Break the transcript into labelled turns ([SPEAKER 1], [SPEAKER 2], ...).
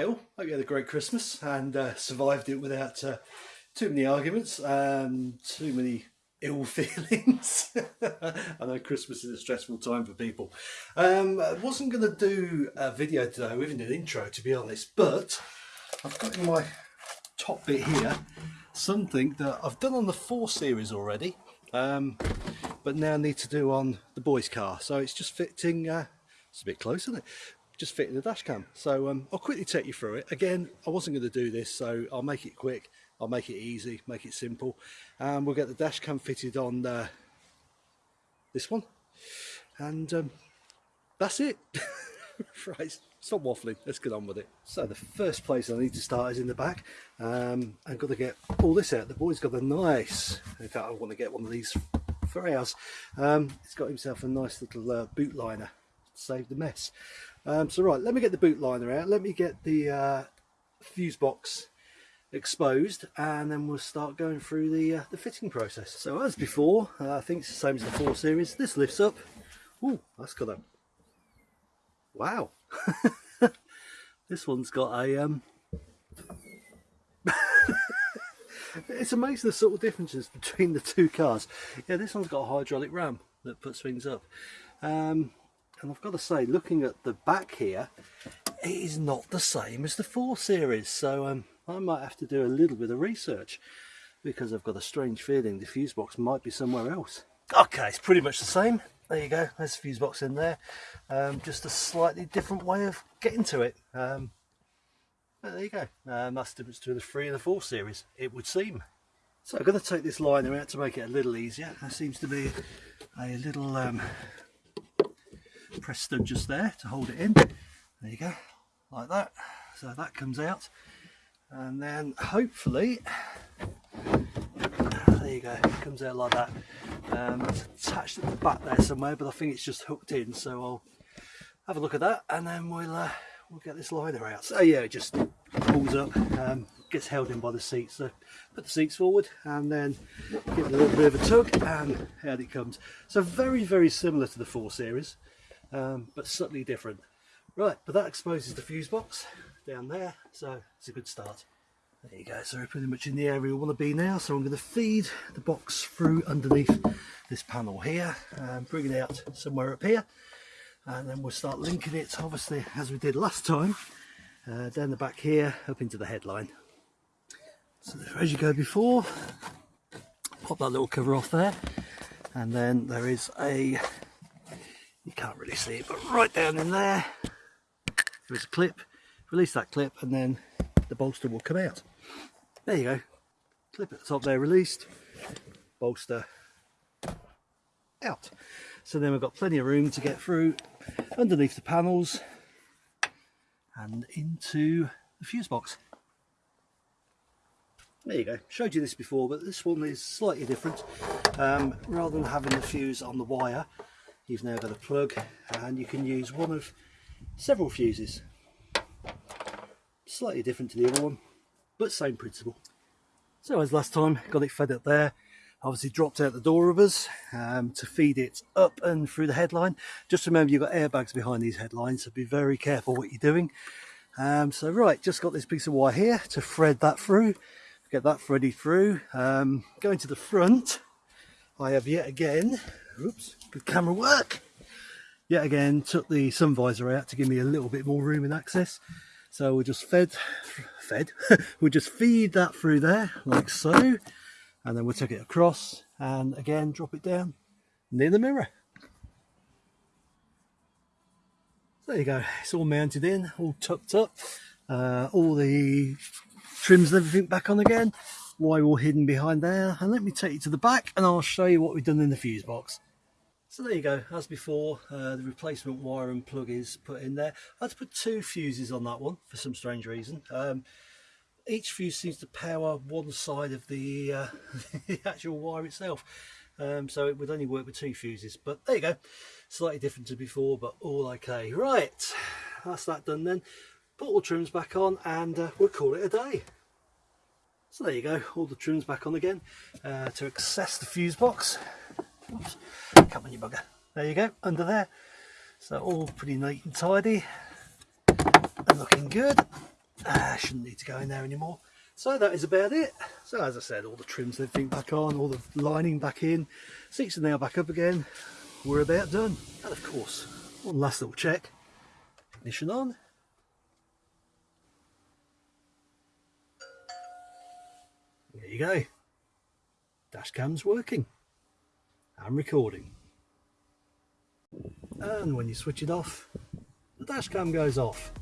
[SPEAKER 1] Hi all, hope you had a great Christmas and uh, survived it without uh, too many arguments and too many ill feelings. I know Christmas is a stressful time for people. Um, I wasn't going to do a video today with an intro to be honest, but I've got in my top bit here something that I've done on the 4 series already, um, but now need to do on the boys car. So it's just fitting, uh, it's a bit close isn't it? Just fitting the dash cam. So um, I'll quickly take you through it. Again, I wasn't going to do this, so I'll make it quick. I'll make it easy, make it simple. And we'll get the dash cam fitted on uh, this one. And um, that's it. right, stop waffling. Let's get on with it. So the first place I need to start is in the back. Um, I've got to get all this out. The boy's got a nice, in fact I want to get one of these for ours. Um, he's got himself a nice little uh, boot liner to save the mess. Um, so right, let me get the boot liner out. Let me get the uh, fuse box exposed and then we'll start going through the uh, the fitting process. So as before, uh, I think it's the same as the 4 Series. This lifts up. Ooh, that's got a... Wow. this one's got a... Um... it's amazing the subtle differences between the two cars. Yeah, this one's got a hydraulic ram that puts things up. Um, and I've got to say looking at the back here it is not the same as the 4 series. So um, I might have to do a little bit of research because I've got a strange feeling the fuse box might be somewhere else. Okay it's pretty much the same. There you go. There's the fuse box in there. Um, just a slightly different way of getting to it. Um, there you go. Um, that's the difference between the 3 and the 4 series it would seem. So I'm going to take this liner out to make it a little easier. There seems to be a little um, press stud just there to hold it in. There you go like that. So that comes out. And then hopefully there you go it comes out like that. Um, it's attached at the back there somewhere but I think it's just hooked in so I'll have a look at that and then we'll uh, we'll get this liner out. So yeah it just pulls up um, gets held in by the seats so put the seats forward and then give it a little bit of a tug and out it comes. So very very similar to the 4 series um, but subtly different. Right, but that exposes the fuse box down there, so it's a good start. There you go, so we're pretty much in the area we want to be now, so I'm going to feed the box through underneath this panel here, and bring it out somewhere up here, and then we'll start linking it, obviously, as we did last time, uh, down the back here, up into the headline. So as you go before, pop that little cover off there, and then there is a can't really see it but right down in there there's a clip. Release that clip and then the bolster will come out. There you go. Clip at the top there released. Bolster out. So then we've got plenty of room to get through underneath the panels and into the fuse box. There you go. Showed you this before but this one is slightly different. Um, rather than having the fuse on the wire you've now got a plug and you can use one of several fuses. Slightly different to the other one but same principle. So as last time got it fed up there. Obviously dropped out the door rubbers um, to feed it up and through the headline. Just remember you've got airbags behind these headlines so be very careful what you're doing. Um, so right just got this piece of wire here to thread that through get that threaded through. Um, going to the front. I have yet again oops, good camera work. Yet again, took the sun visor out to give me a little bit more room and access. So we'll just fed, fed, we'll just feed that through there, like so. And then we'll take it across and again, drop it down near the mirror. There you go, it's all mounted in, all tucked up. Uh, all the trims and everything back on again wire all hidden behind there and let me take you to the back and I'll show you what we've done in the fuse box so there you go, as before, uh, the replacement wire and plug is put in there. I had to put two fuses on that one for some strange reason. Um, each fuse seems to power one side of the, uh, the actual wire itself. Um, so it would only work with two fuses, but there you go. Slightly different to before, but all okay. Right, that's that done then. Put all trims back on and uh, we'll call it a day. So there you go, all the trims back on again uh, to access the fuse box. Oops, come on you bugger. There you go, under there. So all pretty neat and tidy and looking good. uh, shouldn't need to go in there anymore. So that is about it. So as I said all the trims everything back on all the lining back in. Seats are now back up again. We're about done. And of course one last little check. Ignition on. There you go. Dash cam's working and recording. And when you switch it off the dash cam goes off